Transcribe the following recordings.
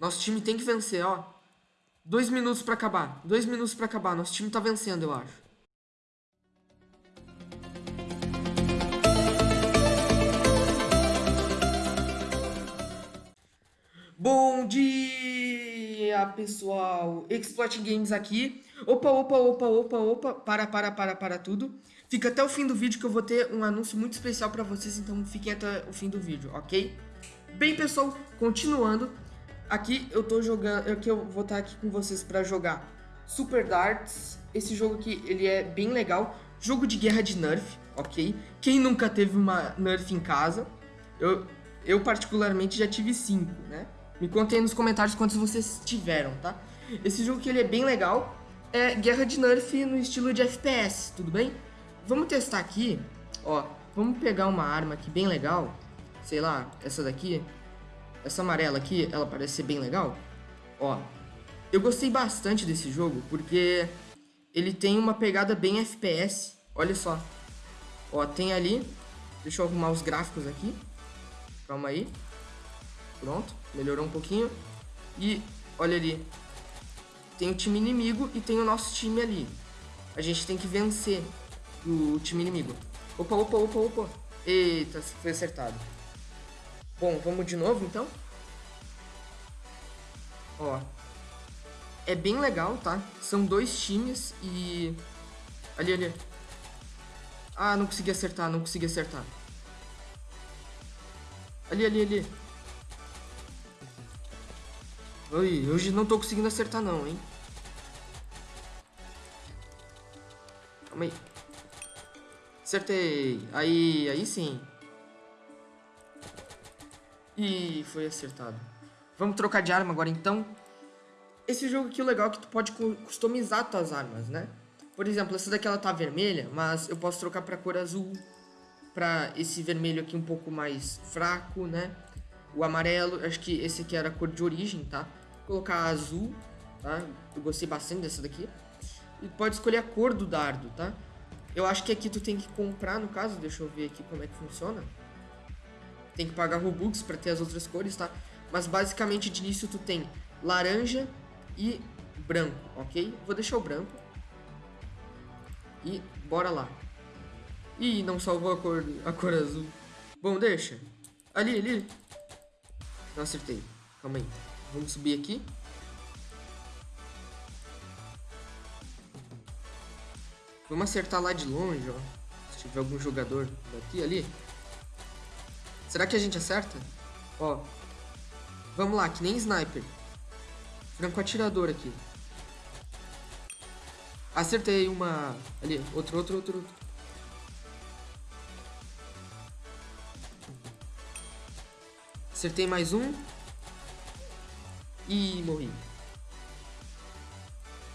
Nosso time tem que vencer, ó. Dois minutos pra acabar. Dois minutos pra acabar. Nosso time tá vencendo, eu acho. Bom dia, pessoal! Exploit Games aqui. Opa, opa, opa, opa, opa. Para, para, para, para tudo. Fica até o fim do vídeo que eu vou ter um anúncio muito especial para vocês, então fiquem até o fim do vídeo, ok? Bem, pessoal, continuando. Aqui eu tô jogando, aqui eu vou estar aqui com vocês para jogar Super Darts. Esse jogo aqui, ele é bem legal. Jogo de guerra de Nerf, ok? Quem nunca teve uma Nerf em casa? Eu, eu particularmente já tive cinco, né? Me contem nos comentários quantos vocês tiveram, tá? Esse jogo que ele é bem legal. É guerra de Nerf no estilo de FPS, tudo bem? Vamos testar aqui, ó. Vamos pegar uma arma aqui bem legal. Sei lá, essa daqui. Essa amarela aqui, ela parece ser bem legal. Ó, eu gostei bastante desse jogo porque ele tem uma pegada bem FPS. Olha só. Ó, tem ali. Deixa eu arrumar os gráficos aqui. Calma aí. Pronto, melhorou um pouquinho. E olha ali. Tem o time inimigo e tem o nosso time ali. A gente tem que vencer o time inimigo. Opa, opa, opa, opa. Eita, foi acertado. Bom, vamos de novo então. Ó. É bem legal, tá? São dois times e... Ali, ali. Ah, não consegui acertar, não consegui acertar. Ali, ali, ali. Oi, hoje não tô conseguindo acertar não, hein? Calma aí. Acertei. Aí, aí sim. E foi acertado. Vamos trocar de arma agora então. Esse jogo aqui o legal é que tu pode customizar tuas armas, né? Por exemplo, essa daqui ela tá vermelha, mas eu posso trocar pra cor azul. Pra esse vermelho aqui um pouco mais fraco, né? O amarelo, acho que esse aqui era a cor de origem, tá? Vou colocar azul, tá? Eu gostei bastante dessa daqui. E pode escolher a cor do dardo, tá? Eu acho que aqui tu tem que comprar, no caso, deixa eu ver aqui como é que funciona tem que pagar Robux para ter as outras cores, tá? Mas basicamente de início tu tem laranja e branco, ok? Vou deixar o branco. E bora lá. Ih, não salvou a cor, a cor azul. Bom, deixa. Ali, ali. Não acertei. Calma aí. Vamos subir aqui. Vamos acertar lá de longe, ó. Se tiver algum jogador daqui, ali. Será que a gente acerta? Ó. Vamos lá, que nem sniper. Franco atirador aqui. Acertei uma... Ali, outro, outro, outro, outro. Acertei mais um. E morri.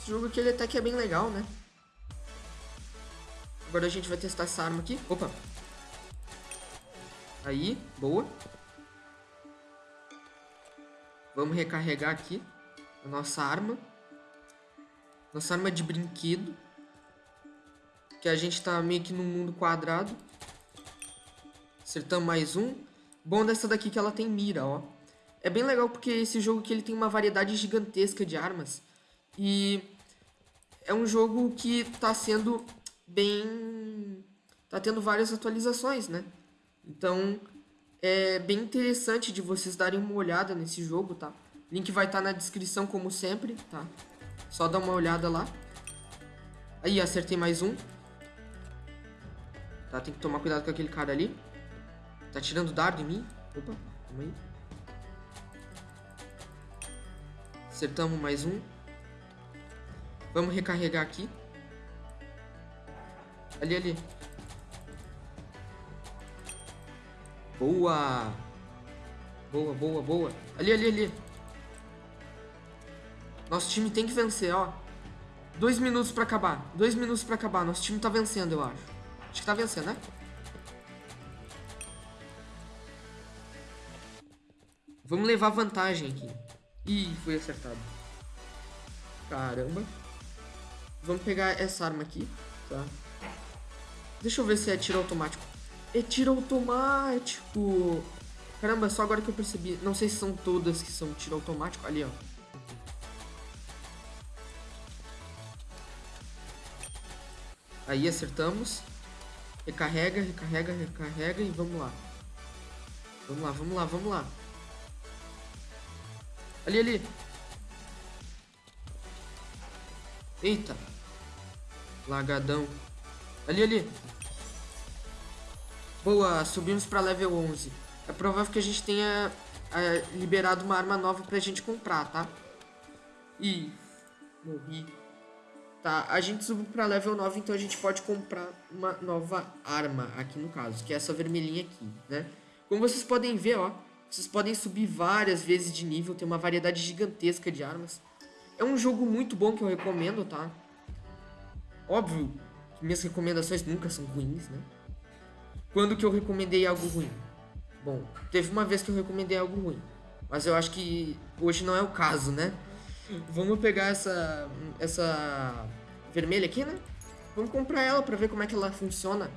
Esse jogo aqui ele até que é bem legal, né? Agora a gente vai testar essa arma aqui. Opa! Aí, boa. Vamos recarregar aqui a nossa arma. Nossa arma de brinquedo. Que a gente tá meio que num mundo quadrado. Acertamos mais um. Bom dessa daqui que ela tem mira, ó. É bem legal porque esse jogo aqui ele tem uma variedade gigantesca de armas. E é um jogo que tá sendo bem... Tá tendo várias atualizações, né? Então, é bem interessante de vocês darem uma olhada nesse jogo, tá? Link vai estar tá na descrição, como sempre, tá? Só dá uma olhada lá. Aí, acertei mais um. Tá, tem que tomar cuidado com aquele cara ali. Tá tirando dardo em mim. Opa, calma aí. Acertamos mais um. Vamos recarregar aqui. Ali, ali. Boa! Boa, boa, boa. Ali, ali, ali. Nosso time tem que vencer, ó. Dois minutos pra acabar. Dois minutos pra acabar. Nosso time tá vencendo, eu acho. Acho que tá vencendo, né? Vamos levar vantagem aqui. Ih, foi acertado. Caramba. Vamos pegar essa arma aqui, tá? Deixa eu ver se é tiro automático. É tiro automático. Caramba, só agora que eu percebi. Não sei se são todas que são tiro automático. Ali, ó. Aí acertamos. Recarrega, recarrega, recarrega e vamos lá. Vamos lá, vamos lá, vamos lá. Ali, ali. Eita. Lagadão. Ali, ali. Boa, subimos pra level 11. É provável que a gente tenha é, liberado uma arma nova pra gente comprar, tá? Ih, morri. Tá, a gente subiu pra level 9, então a gente pode comprar uma nova arma aqui no caso, que é essa vermelhinha aqui, né? Como vocês podem ver, ó, vocês podem subir várias vezes de nível, tem uma variedade gigantesca de armas. É um jogo muito bom que eu recomendo, tá? Óbvio que minhas recomendações nunca são ruins, né? Quando que eu recomendei algo ruim? Bom, teve uma vez que eu recomendei algo ruim. Mas eu acho que hoje não é o caso, né? Vamos pegar essa essa vermelha aqui, né? Vamos comprar ela pra ver como é que ela funciona.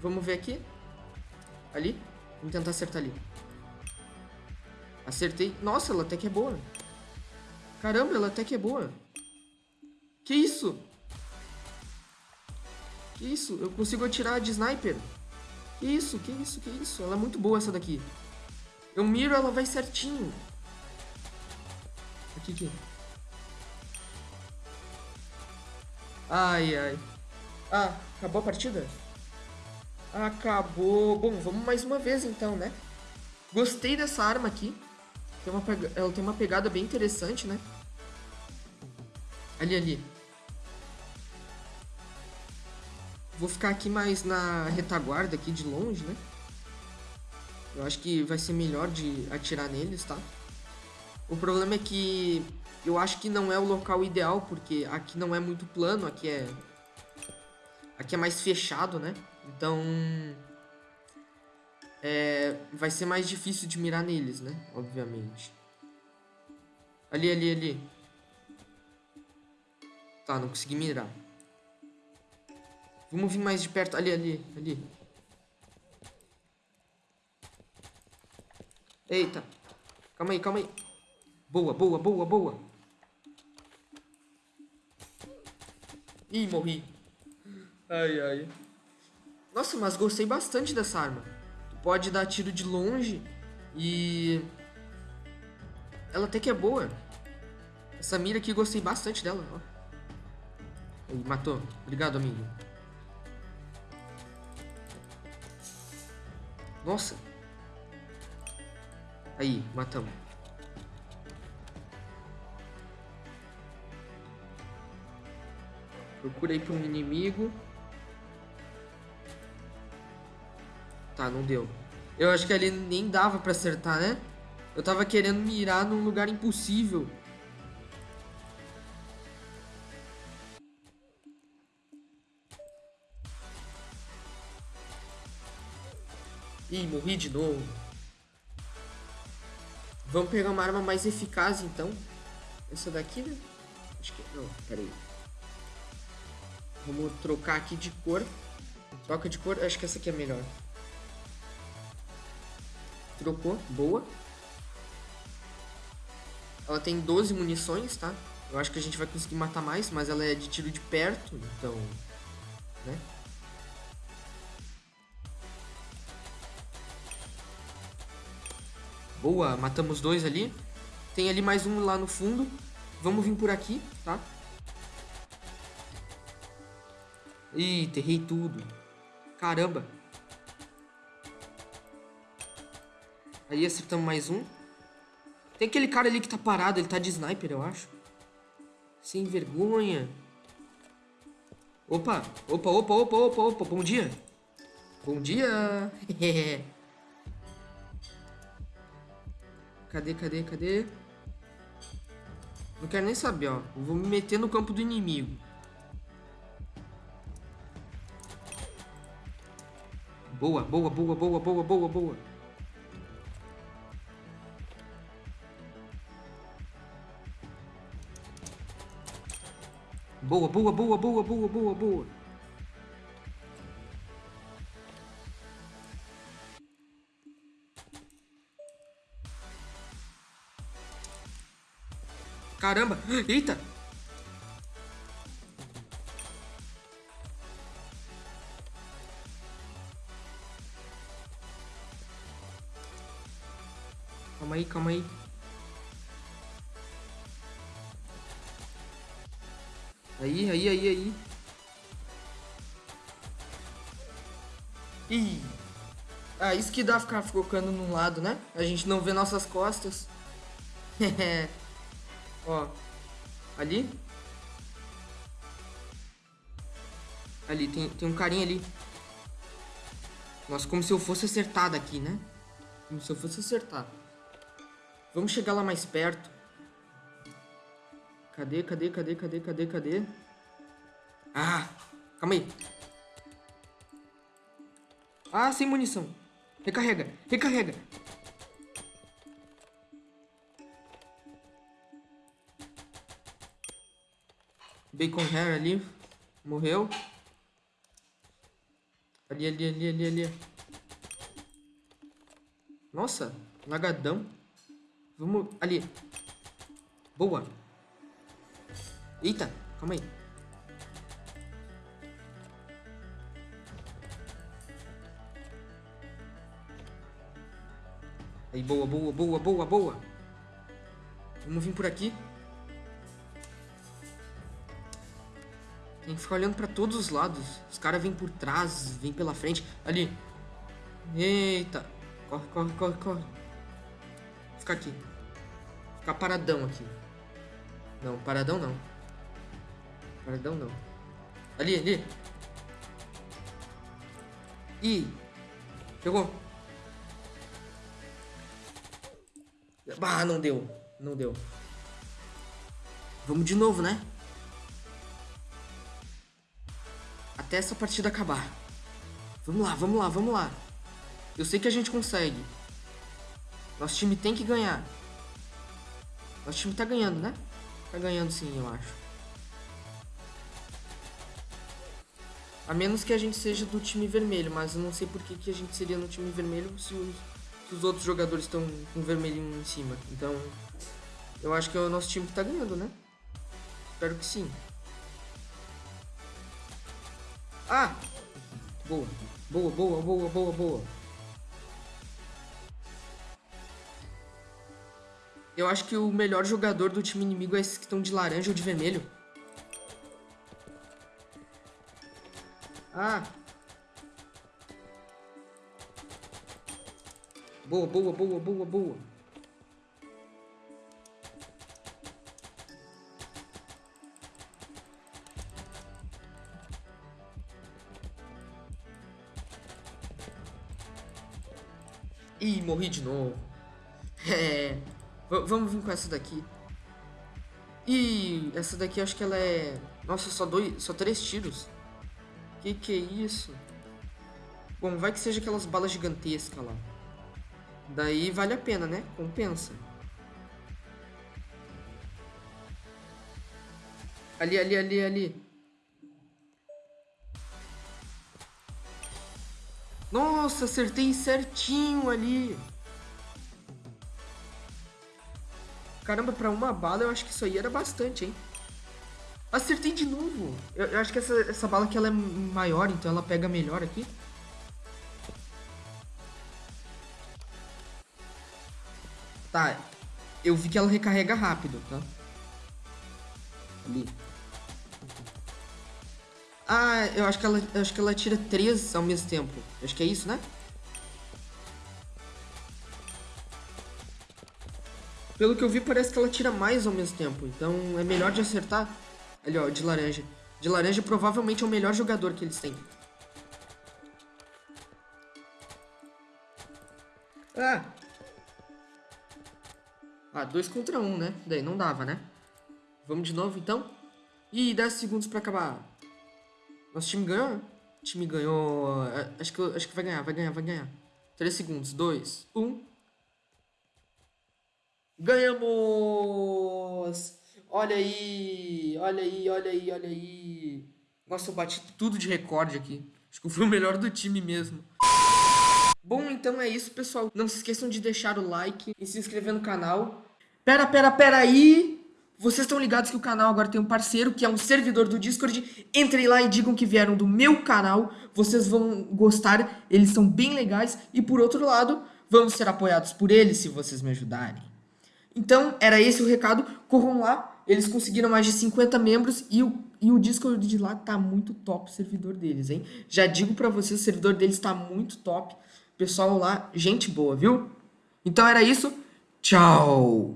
Vamos ver aqui. Ali. Vamos tentar acertar ali. Acertei. Nossa, ela até que é boa. Caramba, ela até que é boa. Que isso? Que isso? Eu consigo atirar de sniper. Que isso? Que isso? Que isso? Ela é muito boa essa daqui. Eu miro, ela vai certinho. Aqui, aqui. Ai, ai. Ah, acabou a partida? Acabou. Bom, vamos mais uma vez então, né? Gostei dessa arma aqui. Tem uma Ela tem uma pegada bem interessante, né? Ali, ali. Vou ficar aqui mais na retaguarda aqui de longe, né? Eu acho que vai ser melhor de atirar neles, tá? O problema é que eu acho que não é o local ideal, porque aqui não é muito plano, aqui é... Aqui é mais fechado, né? Então... É... Vai ser mais difícil de mirar neles, né? Obviamente. Ali, ali, ali. Tá, não consegui mirar. Vamos vir mais de perto. Ali, ali, ali. Eita. Calma aí, calma aí. Boa, boa, boa, boa. Ih, morri. Ai, ai. Nossa, mas gostei bastante dessa arma. Tu pode dar tiro de longe e... Ela até que é boa. Essa mira aqui, gostei bastante dela. Ó. Aí, matou. Obrigado, amigo. Nossa. Aí, matamos. Procurei por um inimigo. Tá, não deu. Eu acho que ali nem dava pra acertar, né? Eu tava querendo mirar num lugar impossível. Ih, morri de novo. Vamos pegar uma arma mais eficaz, então. Essa daqui, né? Acho que... Não, peraí. Vamos trocar aqui de cor. Troca de cor. Acho que essa aqui é melhor. Trocou. Boa. Ela tem 12 munições, tá? Eu acho que a gente vai conseguir matar mais, mas ela é de tiro de perto, então... Né? Boa, matamos dois ali. Tem ali mais um lá no fundo. Vamos vir por aqui, tá? Ih, terrei tudo. Caramba. Aí acertamos mais um. Tem aquele cara ali que tá parado, ele tá de sniper, eu acho. Sem vergonha. Opa, opa, opa, opa, opa, opa, bom dia. Bom dia. Cadê, cadê, cadê? Não quero nem saber, ó. Eu vou me meter no campo do inimigo. Boa, boa, boa, boa, boa, boa, boa. Boa, boa, boa, boa, boa, boa, boa. Caramba. Eita. Calma aí, calma aí. Aí, aí, aí, aí. Ih. Ah, isso que dá ficar focando num lado, né? A gente não vê nossas costas. Ó. Ali. Ali, tem, tem um carinha ali. Nossa, como se eu fosse acertar daqui, né? Como se eu fosse acertar. Vamos chegar lá mais perto. Cadê, cadê, cadê, cadê, cadê, cadê? Ah, calma aí. Ah, sem munição. Recarrega, recarrega. Bacon Hair ali. Morreu. Ali, ali, ali, ali, ali. Nossa, lagadão. Vamos ali. Boa. Eita, calma aí. Aí, boa, boa, boa, boa, boa. Vamos vir por aqui. Tem que ficar olhando pra todos os lados. Os caras vêm por trás, vêm pela frente. Ali. Eita. Corre, corre, corre, corre. Ficar aqui. Ficar paradão aqui. Não, paradão não. Paradão não. Ali, ali. Ih. Pegou. Ah, não deu. Não deu. Vamos de novo, né? Até essa partida acabar. Vamos lá, vamos lá, vamos lá. Eu sei que a gente consegue. Nosso time tem que ganhar. Nosso time tá ganhando, né? Tá ganhando sim, eu acho. A menos que a gente seja do time vermelho, mas eu não sei por que, que a gente seria no time vermelho se os, se os outros jogadores estão com vermelhinho em cima. Então, eu acho que é o nosso time que tá ganhando, né? Espero que sim. Ah! Boa. Boa, boa, boa, boa, boa. Eu acho que o melhor jogador do time inimigo é esses que estão de laranja ou de vermelho. Ah. Boa, boa, boa, boa, boa. Ih, morri de novo. É. Vamos vir com essa daqui. Ih, essa daqui acho que ela é... Nossa, só dois, só três tiros. Que que é isso? Bom, vai que seja aquelas balas gigantescas lá. Daí vale a pena, né? Compensa. Ali, ali, ali, ali. Nossa, acertei certinho ali. Caramba, pra uma bala eu acho que isso aí era bastante, hein? Acertei de novo. Eu, eu, acho que essa, essa bala aqui ela é maior, então ela pega melhor aqui. Tá, eu vi que ela recarrega rápido, tá? Ali. Ah, eu acho que ela, acho que ela tira três ao mesmo tempo. Acho que é isso, né? Pelo que eu vi, parece que ela tira mais ao mesmo tempo. Então é melhor de acertar. Ali, ó, de laranja. De laranja provavelmente é o melhor jogador que eles têm. Ah! Ah, dois contra um, né? Daí não dava, né? Vamos de novo, então? Ih, 10 segundos pra acabar. Nosso time ganhou? O time ganhou... É, acho que, acho que vai ganhar, vai ganhar, vai ganhar. 3 segundos. 2, 1... Ganhamos! Olha aí, olha aí, olha aí, olha aí. Nossa, eu bati tudo de recorde aqui. Acho que eu fui o melhor do time mesmo. Bom, então é isso, pessoal. Não se esqueçam de deixar o like e se inscrever no canal. Pera, pera, pera aí! Vocês estão ligados que o canal agora tem um parceiro, que é um servidor do Discord. Entrem lá e digam que vieram do meu canal. Vocês vão gostar, eles são bem legais. E por outro lado, vamos ser apoiados por eles se vocês me ajudarem. Então, era esse o recado. Corram lá, eles conseguiram mais de 50 membros e o, e o Discord de lá tá muito top o servidor deles, hein? Já digo pra vocês, o servidor deles tá muito top. Pessoal lá, gente boa, viu? Então era isso. Tchau!